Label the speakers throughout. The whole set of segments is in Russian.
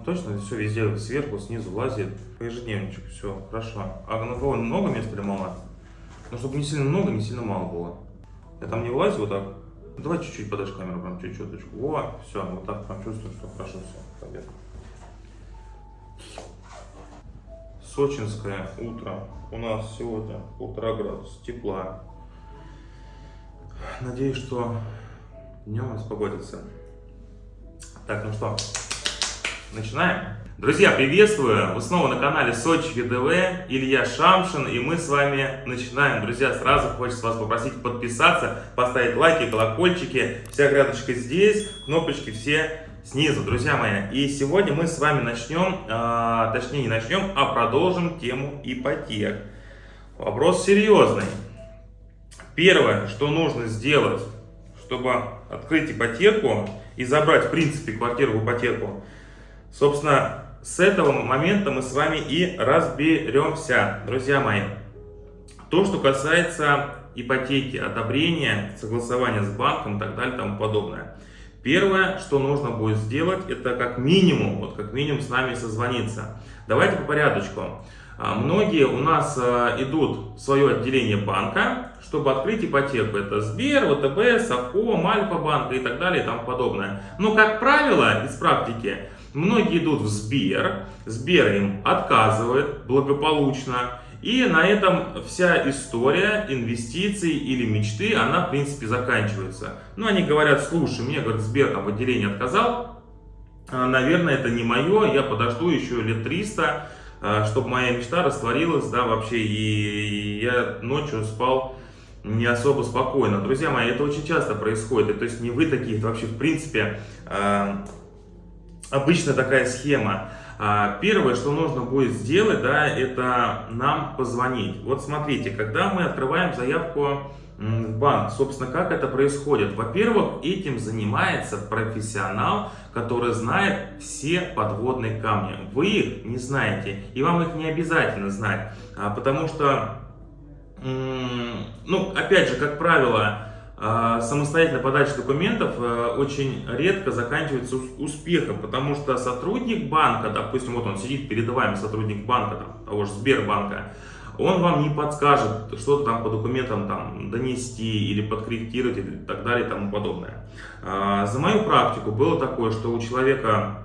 Speaker 1: Он точно все везде, сверху, снизу лазит. По ежедневничку, все, хорошо. А на кого много места или мало? Ну, чтобы не сильно много, не сильно мало было. Я там не влазю вот так. Давай чуть-чуть подашь камеру, прям чуть-чуть. Во, все, вот так прям чувствую, что хорошо все. Победа. Сочинское утро. У нас сегодня полтора градуса тепла. Надеюсь, что днем распогодится. Так, ну что, начинаем? Друзья, приветствую! Вы снова на канале Сочи ВДВ, Илья Шамшин, и мы с вами начинаем. Друзья, сразу хочется вас попросить подписаться, поставить лайки, колокольчики. Вся грядочка здесь, кнопочки все снизу, друзья мои. И сегодня мы с вами начнем, а, точнее не начнем, а продолжим тему ипотек. Вопрос серьезный. Первое, что нужно сделать, чтобы открыть ипотеку и забрать, в принципе, квартиру в ипотеку, собственно, с этого момента мы с вами и разберемся, друзья мои. То, что касается ипотеки, одобрения, согласования с банком и так далее и тому подобное. Первое, что нужно будет сделать, это как минимум, вот как минимум с нами созвониться. Давайте по порядочку. А, многие у нас а, идут в свое отделение банка, чтобы открыть ипотеку. Это Сбер, ВТБ, Совком, Альфа-банк и так далее и тому подобное. Но, как правило, из практики, многие идут в Сбер, Сбер им отказывает благополучно. И на этом вся история инвестиций или мечты, она в принципе заканчивается. Ну, они говорят, слушай, мне, говорит, Сбер там в отказал, а, наверное, это не мое, я подожду еще лет 300, а, чтобы моя мечта растворилась, да, вообще, и я ночью спал не особо спокойно. Друзья мои, это очень часто происходит, то есть не вы такие, это вообще в принципе а, обычно такая схема. А, первое, что нужно будет сделать, да, это нам позвонить. Вот смотрите, когда мы открываем заявку в банк. Собственно, как это происходит? Во-первых, этим занимается профессионал, который знает все подводные камни. Вы их не знаете, и вам их не обязательно знать, а, потому что, ну, опять же, как правило, а, самостоятельная подача документов э, очень редко заканчивается успехом, потому что сотрудник банка, допустим, вот он сидит перед вами, сотрудник банка, там, того же Сбербанка, он вам не подскажет что-то там по документам там донести или подкорректировать и так далее и тому подобное. А, за мою практику было такое, что у человека,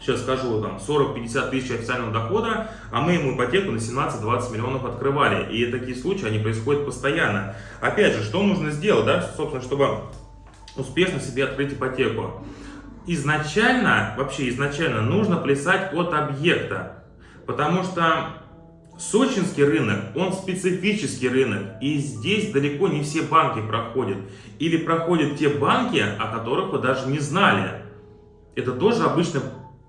Speaker 1: сейчас скажу, там 40-50 тысяч официального дохода, а мы ему ипотеку на 17-20 миллионов открывали. И такие случаи, они происходят постоянно. Опять же, что нужно сделать, да, собственно, чтобы успешно себе открыть ипотеку? Изначально, вообще изначально нужно плясать от объекта, потому что Сочинский рынок, он специфический рынок, и здесь далеко не все банки проходят. Или проходят те банки, о которых вы даже не знали. Это тоже обычно,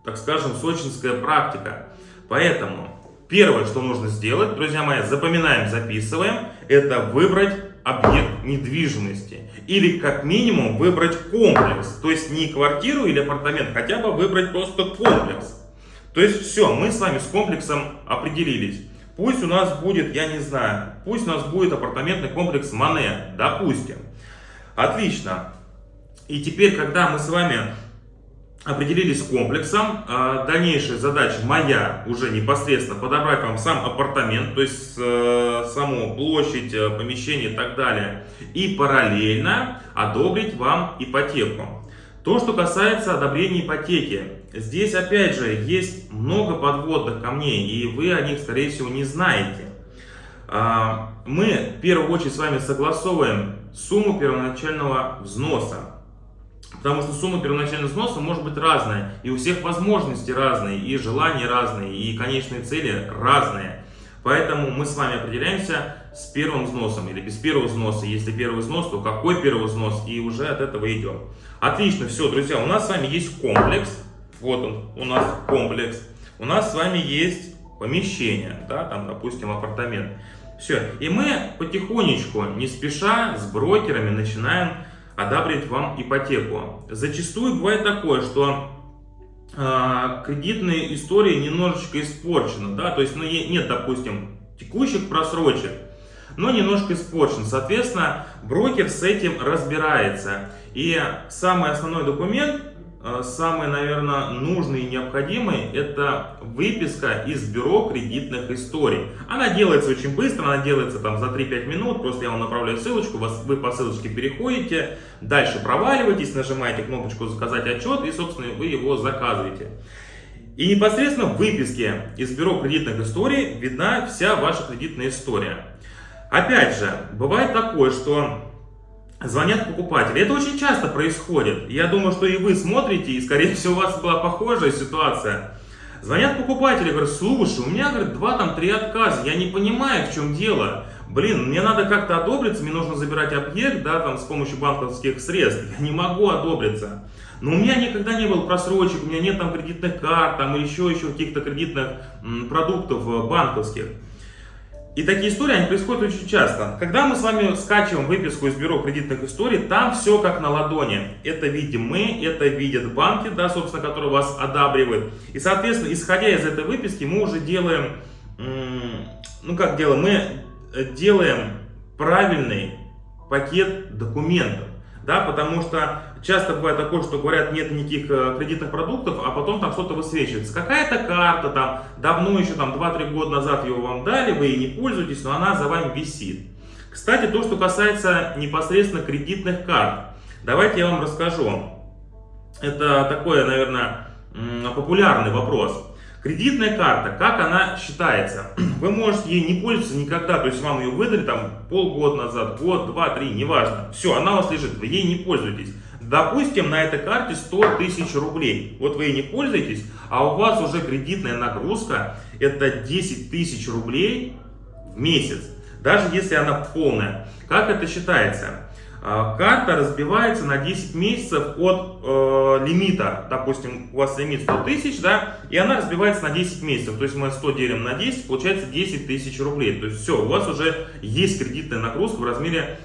Speaker 1: так скажем, сочинская практика. Поэтому первое, что нужно сделать, друзья мои, запоминаем, записываем, это выбрать объект недвижимости. Или как минимум выбрать комплекс. То есть не квартиру или апартамент, хотя бы выбрать просто комплекс. То есть все, мы с вами с комплексом определились. Пусть у нас будет, я не знаю, пусть у нас будет апартаментный комплекс Мане, допустим. Отлично. И теперь, когда мы с вами определились с комплексом, а, дальнейшая задача моя уже непосредственно подобрать вам сам апартамент, то есть э, саму площадь, э, помещение и так далее, и параллельно одобрить вам ипотеку. То, что касается одобрения ипотеки. Здесь, опять же, есть много подводных камней, и вы о них, скорее всего, не знаете. А, мы, в первую очередь, с вами согласовываем сумму первоначального взноса. Потому что сумма первоначального взноса может быть разная, и у всех возможности разные, и желания разные, и конечные цели разные. Поэтому мы с вами определяемся с первым взносом или без первого взноса. Если первый взнос, то какой первый взнос, и уже от этого идем. Отлично, все, друзья, у нас с вами есть комплекс. Вот он, у нас комплекс. У нас с вами есть помещение, да, там, допустим, апартамент. Все, и мы потихонечку, не спеша, с брокерами начинаем одобрить вам ипотеку. Зачастую бывает такое, что э, кредитная история немножечко испорчена, да, то есть ну, нет, допустим, текущих просрочек, но немножко испорчен. Соответственно, брокер с этим разбирается. И самый основной документ, э, самый, наверное, нужный и необходимый, это выписка из бюро кредитных историй. Она делается очень быстро, она делается там за 3-5 минут, просто я вам направляю ссылочку, вас, вы по ссылочке переходите, дальше проваливаетесь, нажимаете кнопочку «Заказать отчет» и, собственно, вы его заказываете. И непосредственно в выписке из бюро кредитных историй видна вся ваша кредитная история. Опять же, бывает такое, что звонят покупатели. Это очень часто происходит. Я думаю, что и вы смотрите, и скорее всего у вас была похожая ситуация. Звонят покупатели, говорят, слушай, у меня, говорит, два, там, три отказа, я не понимаю, в чем дело. Блин, мне надо как-то одобриться, мне нужно забирать объект, да, там, с помощью банковских средств. Я не могу одобриться. Но у меня никогда не было просрочек, у меня нет там кредитных карт, там, еще, еще каких-то кредитных м, продуктов э, банковских. И такие истории, они происходят очень часто. Когда мы с вами скачиваем выписку из бюро кредитных историй, там все как на ладони. Это видим мы, это видят банки, да, собственно, которые вас одабривают. И, соответственно, исходя из этой выписки, мы уже делаем, ну как делаем, мы делаем правильный пакет документов. Да, потому что часто бывает такое, что говорят, нет никаких э, кредитных продуктов, а потом там что-то высвечивается. Какая-то карта там, давно еще там 2-3 года назад ее вам дали, вы ей не пользуетесь, но она за вами висит. Кстати, то, что касается непосредственно кредитных карт. Давайте я вам расскажу. Это такой, наверное, популярный вопрос. Кредитная карта, как она считается? Вы можете ей не пользоваться никогда, то есть вам ее выдали там полгода назад, год, два, три, неважно. Все, она у вас лежит, вы ей не пользуетесь. Допустим, на этой карте 100 тысяч рублей. Вот вы ей не пользуетесь, а у вас уже кредитная нагрузка это 10 тысяч рублей в месяц. Даже если она полная. Как это считается? А, карта разбивается на 10 месяцев от э, лимита. Допустим, у вас лимит 100 тысяч, да, и она разбивается на 10 месяцев. То есть мы 100 делим на 10, получается 10 тысяч рублей. То есть все, у вас уже есть кредитная нагрузка в размере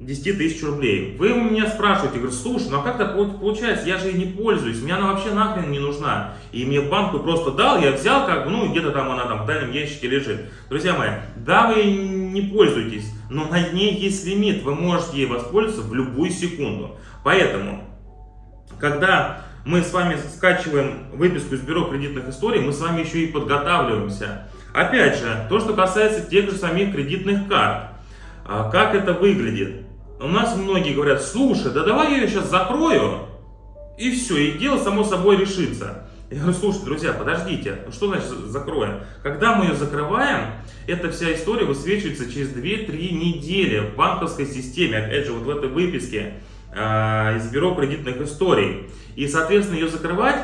Speaker 1: 10 тысяч рублей. Вы у меня спрашиваете, говорю, слушай, ну а как так получается, я же ей не пользуюсь, мне она вообще нахрен не нужна. И мне банк просто дал, я взял, как бы, ну где-то там она там в дальнем ящике лежит. Друзья мои, да, вы не пользуетесь, но на ней есть лимит, вы можете ей воспользоваться в любую секунду. Поэтому, когда мы с вами скачиваем выписку из бюро кредитных историй, мы с вами еще и подготавливаемся. Опять же, то, что касается тех же самих кредитных карт. А как это выглядит? У нас многие говорят, слушай, да давай я ее сейчас закрою, и все, и дело само собой решится. Я говорю, слушайте, друзья, подождите, ну что значит закроем? Когда мы ее закрываем, эта вся история высвечивается через 2-3 недели в банковской системе, опять же, вот в этой выписке э, из бюро кредитных историй. И, соответственно, ее закрывать,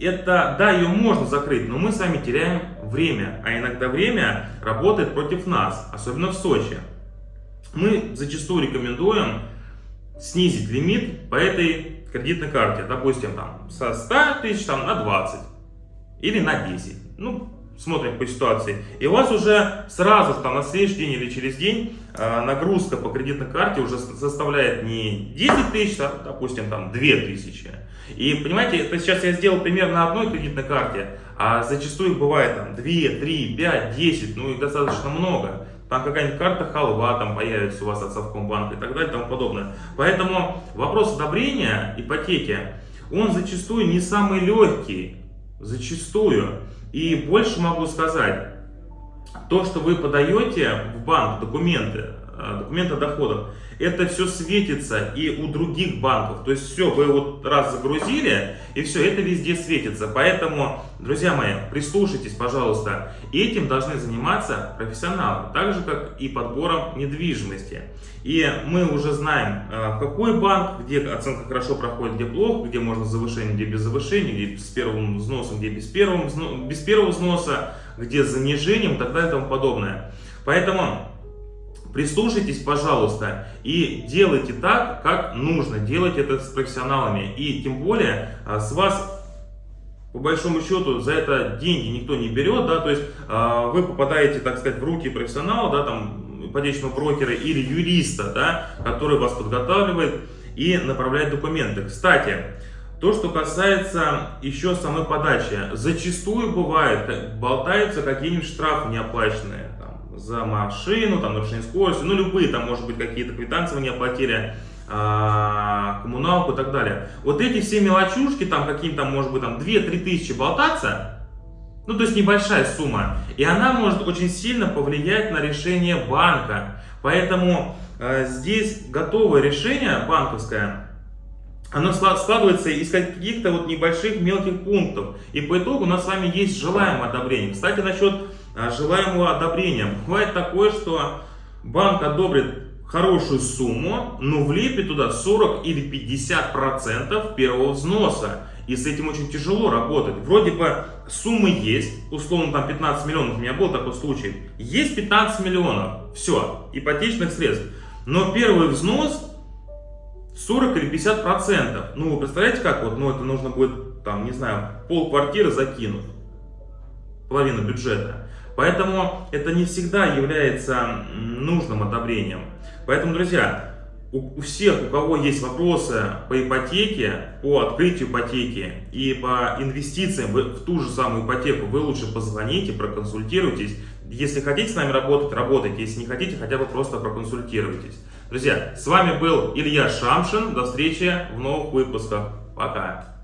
Speaker 1: это, да, ее можно закрыть, но мы с вами теряем время, а иногда время работает против нас, особенно в Сочи мы зачастую рекомендуем снизить лимит по этой кредитной карте. Допустим, там, со 100 тысяч там, на 20 или на 10. Ну, смотрим по ситуации. И у вас уже сразу там, на следующий день или через день э, нагрузка по кредитной карте уже составляет не 10 тысяч, а, допустим, там 2 тысячи. И понимаете, это сейчас я сделал пример на одной кредитной карте, а зачастую бывает там 2, 3, 5, 10, ну их достаточно много там какая-нибудь карта халва там появится у вас от Совкомбанка и так далее и тому подобное. Поэтому вопрос одобрения ипотеки, он зачастую не самый легкий, зачастую. И больше могу сказать, то, что вы подаете в банк документы, э, документы о доходах, это все светится и у других банков. То есть все, вы вот раз загрузили, и все, это везде светится. Поэтому, друзья мои, прислушайтесь, пожалуйста. Этим должны заниматься профессионалы, так же, как и подбором недвижимости. И мы уже знаем, э, какой банк, где оценка хорошо проходит, где плохо, где можно завышение, где без завышения, где с первым взносом, где без первого, без первого взноса, где с занижением и так далее и тому подобное. Поэтому Прислушайтесь, пожалуйста, и делайте так, как нужно. Делайте это с профессионалами. И тем более а, с вас по большому счету за это деньги никто не берет, да, то есть э, вы попадаете, так сказать, в руки профессионала, да, там, ипотечного брокера или юриста, да, который вас подготавливает и направляет документы. Кстати, то, что касается еще самой подачи, зачастую бывает, болтаются какие-нибудь штрафы неоплаченные, за машину, там, нарушение скорости, ну, любые, там, может быть, какие-то не оплатили. а, коммуналку и так далее. Вот эти все мелочушки, там какие-то, может быть, там 2-3 тысячи болтаться, ну, то есть небольшая сумма, и она может очень сильно повлиять на решение банка. Поэтому э, здесь готовое решение банковское, оно складывается из каких-то вот небольших мелких пунктов. И по итогу у нас с вами есть желаемое одобрение. Кстати, насчет э, желаемого одобрения. Бывает такое, что банк одобрит хорошую сумму, но влепит туда 40 или 50 процентов первого взноса. И с этим очень тяжело работать. Вроде бы суммы есть, условно там 15 миллионов, у меня был такой случай. Есть 15 миллионов, все, ипотечных средств. Но первый взнос 40 или 50 процентов. Ну, вы представляете, как вот, ну, это нужно будет, там, не знаю, пол квартиры закинуть, половину бюджета. Поэтому это не всегда является нужным одобрением. Поэтому, друзья, у, всех, у кого есть вопросы по ипотеке, по открытию ипотеки и по инвестициям в ту же самую ипотеку, вы лучше позвоните, проконсультируйтесь. Если хотите с нами работать, работайте. Если не хотите, хотя бы просто проконсультируйтесь. Друзья, с вами был Илья Шамшин. До встречи в новых выпусках. Пока.